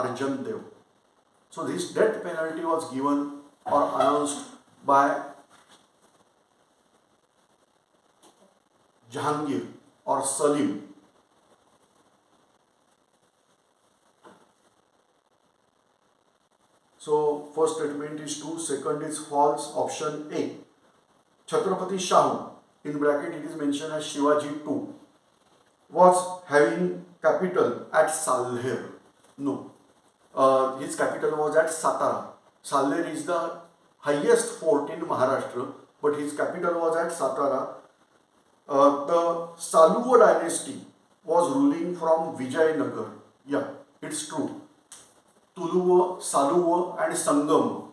Arjan Dev. So this death penalty was given or announced by Jahangir or Salim. So first statement is true, second is false, option A. Chhatrapati Shahu, in bracket it is mentioned as Shivaji 2, was having capital at Salher. No, uh, his capital was at Satara. Salher is the highest fort in Maharashtra, but his capital was at Satara. Uh, the Saluva dynasty was ruling from Vijayanagar. Yeah, it's true. Tuluva, Saluva and Sangam,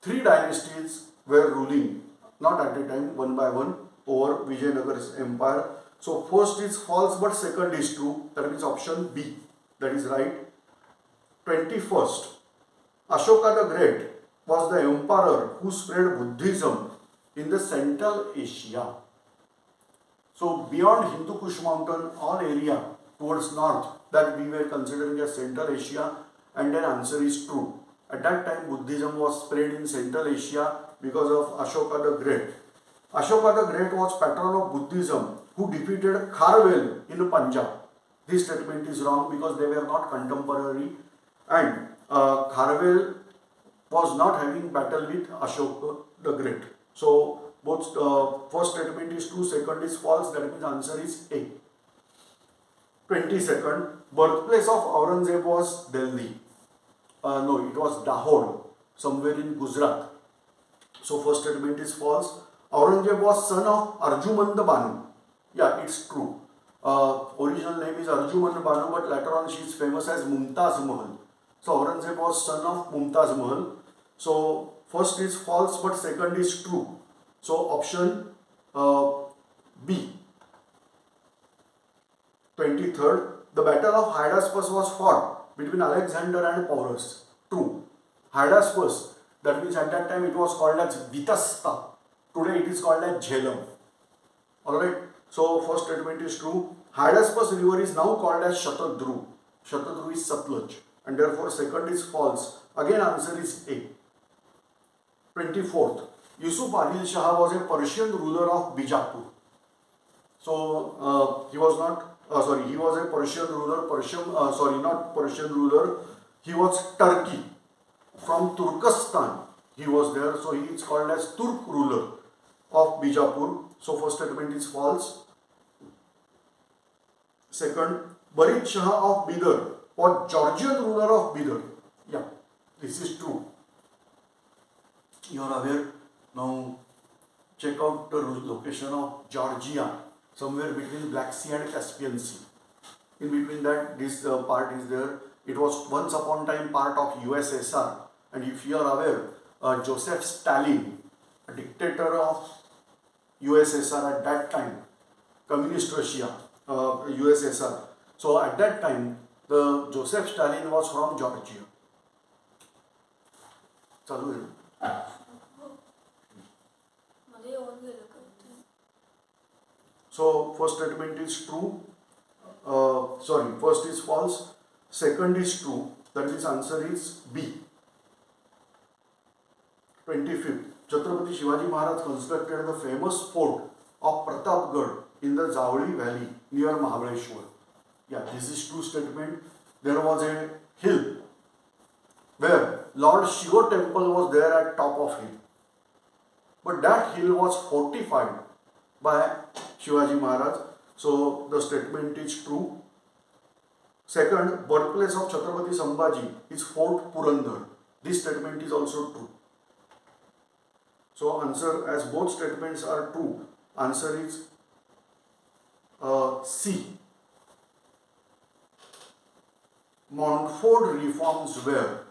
three dynasties were ruling, not at a time, one by one, over Vijayanagar's empire. So first is false, but second is true. That means option B. That is right. 21st, Ashoka the Great was the emperor who spread Buddhism in the Central Asia. So beyond Hindu Kush mountain, all area towards north that we were considering as Central Asia and then answer is true. At that time Buddhism was spread in Central Asia because of Ashoka the Great. Ashoka the Great was patron of Buddhism who defeated Kharvel in Punjab. This statement is wrong because they were not contemporary and uh, Kharvel was not having battle with Ashoka the Great. So both uh, first statement is true, second is false, that means answer is A. 22nd, birthplace of Aurangzeb was Delhi. Uh, no, it was Dahod, somewhere in Gujarat. So first statement is false. Aurangzeb was son of Arjumand Banu. Yeah, it's true. Uh, original name is Arjumand Banu, but later on she is famous as Mumtaz Mahal. So Aurangzeb was son of Mumtaz Mahal. So first is false, but second is true. So option uh, B. 23rd, the battle of Hydaspes was fought between Alexander and Porus. True. Hydaspes, that means at that time it was called as Vitasta. Today it is called as Jhelum. Alright. So first statement is true. Hydaspes river is now called as Shatadru. Shatadru is Satluj. And therefore second is false. Again answer is A. 24th. Yusuf Adil Shah was a Persian ruler of Bijapur. So uh, he was not uh, sorry, he was a Persian ruler, Persian, uh, sorry, not Persian ruler, he was Turkey. From Turkestan, he was there, so he is called as Turk ruler of Bijapur. So first statement is false. Second, Barid Shah of Bidar was Georgian ruler of Bidar. Yeah, this is true. You are aware now. Check out the location of Georgia somewhere between Black Sea and Caspian Sea. In between that, this uh, part is there. It was once upon time part of USSR. And if you are aware, uh, Joseph Stalin, a dictator of USSR at that time, Communist Russia, uh, USSR. So at that time, the Joseph Stalin was from Georgia. चालू So first statement is true. Uh, sorry, first is false. Second is true. That means answer is B. 25th. Chhatrapati Shivaji Maharaj constructed the famous fort of Pratapgarh in the Zavli valley near Mahabaleshwar. Yeah, this is true statement. There was a hill where Lord Shiva temple was there at top of hill. But that hill was fortified by Shivaji Maharaj. So the statement is true. Second, birthplace of Chhatrapati Sambhaji is Fort Purandar. This statement is also true. So answer as both statements are true, answer is uh, C. Montfort reforms were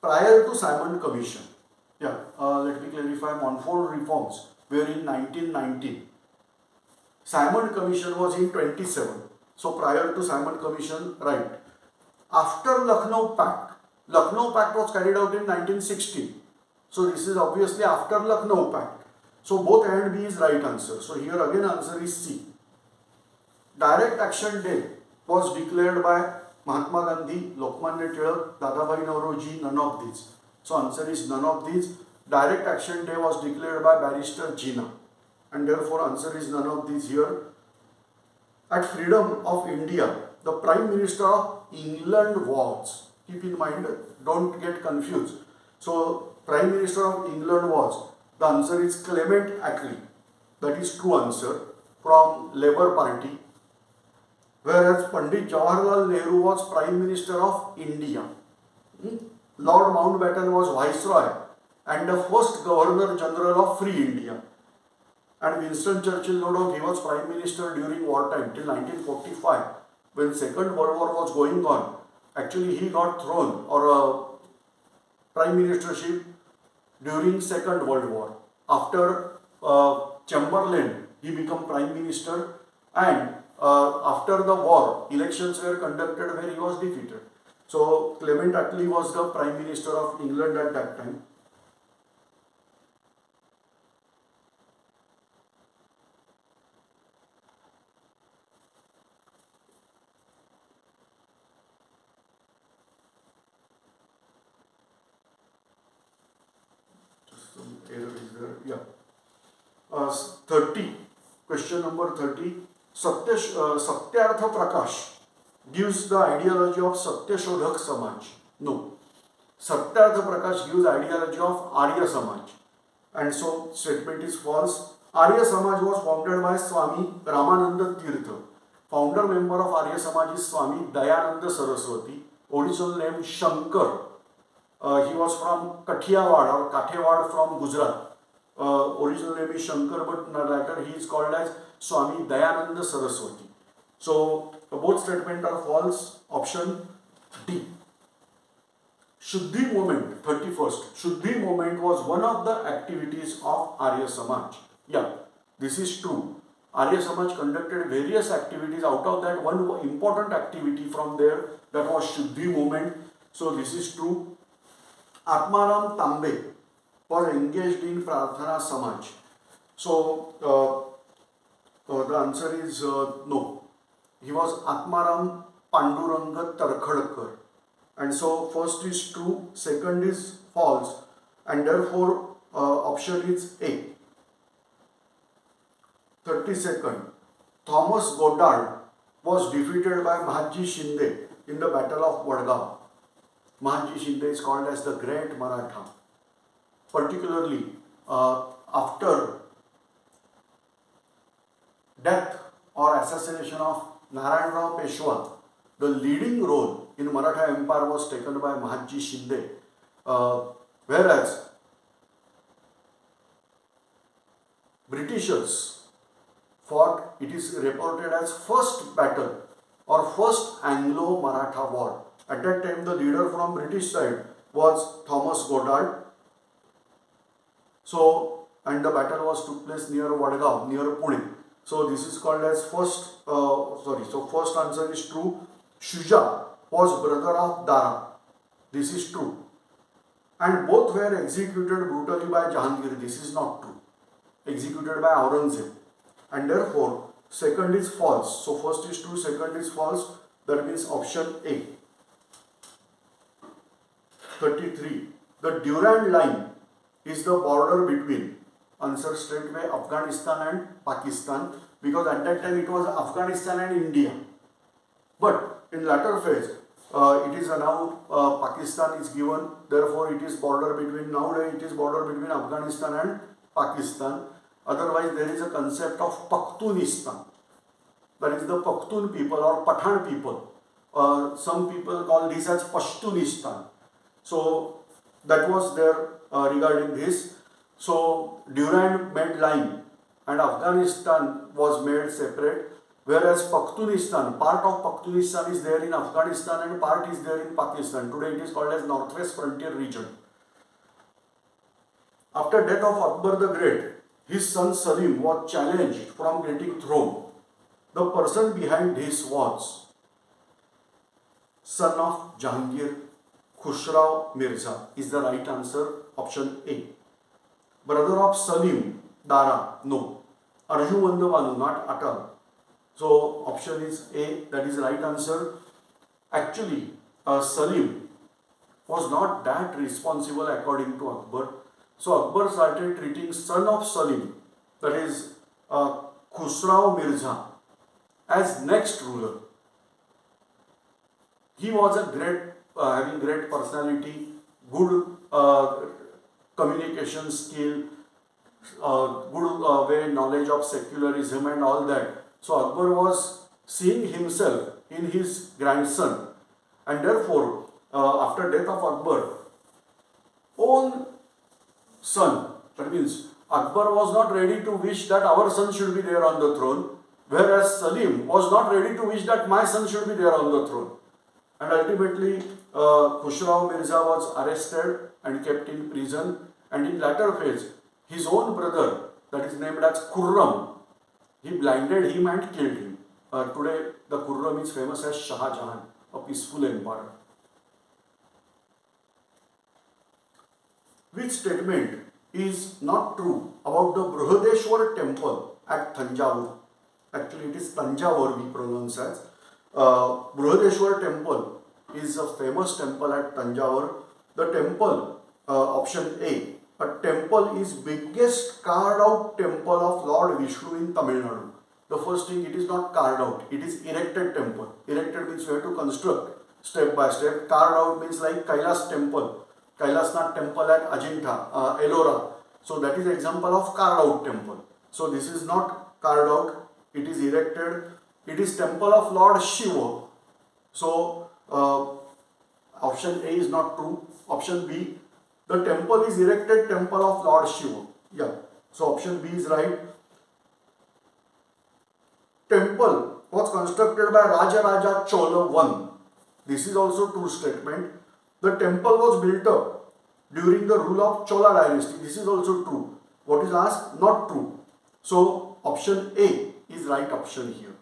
prior to Simon Commission. Yeah, uh, let me clarify. Montfort reforms were in 1919. Simon Commission was in 27. So prior to Simon Commission, right. After Lucknow Pact, Lucknow Pact was carried out in 1960. So this is obviously after Lucknow Pact. So both A and B is right answer. So here again answer is C. Direct Action Day was declared by Mahatma Gandhi, Lokmanya Tilak, Dadabhai Naoroji, none of these. So answer is none of these. Direct action day was declared by barrister Jinnah and therefore answer is none of these here. At freedom of India, the Prime Minister of England was, keep in mind, don't get confused. So Prime Minister of England was, the answer is Clement Attlee. That is true answer from Labour Party. Whereas Pandit Jawaharlal Nehru was Prime Minister of India. Hmm? Lord Mountbatten was Viceroy and the first Governor General of Free India. And Winston Churchill, no doubt, he was Prime Minister during wartime till 1945 when Second World War was going on. Actually, he got thrown or a Prime Ministership during Second World War. After uh, Chamberlain, he became Prime Minister and uh, after the war, elections were conducted where he was defeated. So Clement Attlee was the Prime Minister of England at that time. Yeah. Uh, 30. Question number 30. Satya, uh, Satyartha Prakash gives the ideology of Satyashodhak Samaj. No. Satyartha Prakash gives ideology of Arya Samaj. And so statement is false. Arya Samaj was founded by Swami Ramananda Tirtha. Founder member of Arya Samaj is Swami Dayananda Saraswati. Original name Shankar. Uh, he was from Kathiawad or Kathewad from Gujarat. Uh, original name is Shankar, but later he is called as Swami Dayananda Saraswati. So both statements are false. Option D. Shuddhi movement, 31st. Shuddhi movement was one of the activities of Arya Samaj. Yeah, this is true. Arya Samaj conducted various activities. Out of that, one important activity from there that was Shuddhi movement. So this is true. Atmaram Tambe was engaged in Prarthana Samaj. So uh, the answer is uh, no. He was Atmaram Panduranga Tarkhadkar. And so first is true, second is false, and therefore uh, option is A. 32nd, Thomas Goddard was defeated by Mahadji Shinde in the Battle of Wadgaon. Mahadji Shinde is called as the Great Maratha. Particularly uh, after death or assassination of Narayan Rao Peshwa, the leading role in Maratha Empire was taken by Mahadji Shinde, uh, whereas Britishers fought, it is reported as first battle or first Anglo-Maratha war. At that time, the leader from British side was Thomas Goddard. So, and the battle was took place near Wadgaon, near Pune. So, this is called as first, uh, sorry, so first answer is true. Shuja was brother of Dara. This is true. And both were executed brutally by Jahangir. This is not true. Executed by Aurangzeb. And therefore, second is false. So first is true, second is false. That means option A. 33. The Durand line is the border between, answer straight away, Afghanistan and Pakistan. Because at that time it was Afghanistan and India. But in latter phase, uh, it is now uh, Pakistan is given. Therefore, it is border between nowadays it is border between Afghanistan and Pakistan. Otherwise, there is a concept of Pakhtunistan. That is the Pakhtun people or Pathan people. Uh, some people call this as Pashtunistan. So that was there uh, regarding this. So Durand made line and Afghanistan was made separate whereas Pakhtunistan, part of Pakhtunistan is there in Afghanistan and part is there in Pakistan. Today it is called as Northwest Frontier Region. After death of Akbar the Great, his son Salim was challenged from getting throne. The person behind this was son of Jahangir Khusrau Mirza is the right answer, option A. Brother of Salim, Dara, no. Arjun Banu, not Atal. So option is A, that is right answer. actually uh, Salim was not that responsible according to Akbar. So Akbar started treating son of Salim, that is uh, Khusrau Mirza, as next ruler. He was a great, uh, having great personality, good uh, communication skill, uh, good uh, way knowledge of secularism and all that. So Akbar was seeing himself in his grandson, and therefore, uh, after death of Akbar, own son, that means Akbar was not ready to wish that our son should be there on the throne, whereas Salim was not ready to wish that my son should be there on the throne. And ultimately, uh, Khusrau Mirza was arrested and kept in prison. And in latter phase, his own brother, that is named as Khurram, he blinded him and killed him. Uh, today, the Khurram is famous as Shah Jahan, a peaceful emperor. Which statement is not true about the Brihadeshwar temple at Thanjavur? Actually, it is Tanjavur we pronounce as. Uh, Brihadeshwar temple is a famous temple at Tanjavur. The temple, uh, option A, a temple is biggest carved out temple of Lord Vishnu in Tamil Nadu. The first thing, it is not carved out, it is erected temple. Erected means you have to construct step by step. Carved out means like Kailas temple, Kailasnath temple at Ajanta, uh, Ellora. So that is example of carved out temple. So this is not carved out, it is erected. It is temple of Lord Shiva. So uh, option A is not true. Option B, the temple is erected temple of Lord Shiva. Yeah. So option B is right. Temple was constructed by Raja Raja Chola I. This is also true statement. The temple was built up during the rule of Chola dynasty. This is also true. What is asked? Not true. So option A is right option here.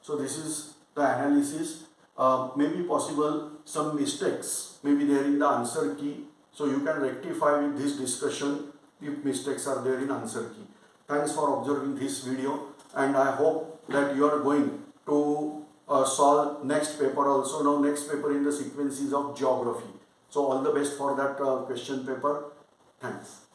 So this is the analysis. Uh, maybe possible some mistakes maybe there in the answer key so you can rectify with this discussion if mistakes are there in answer key. Thanks for observing this video and I hope that you are going to uh, solve next paper also. Now next paper in the sequences of geography. So all the best for that uh, question paper. Thanks.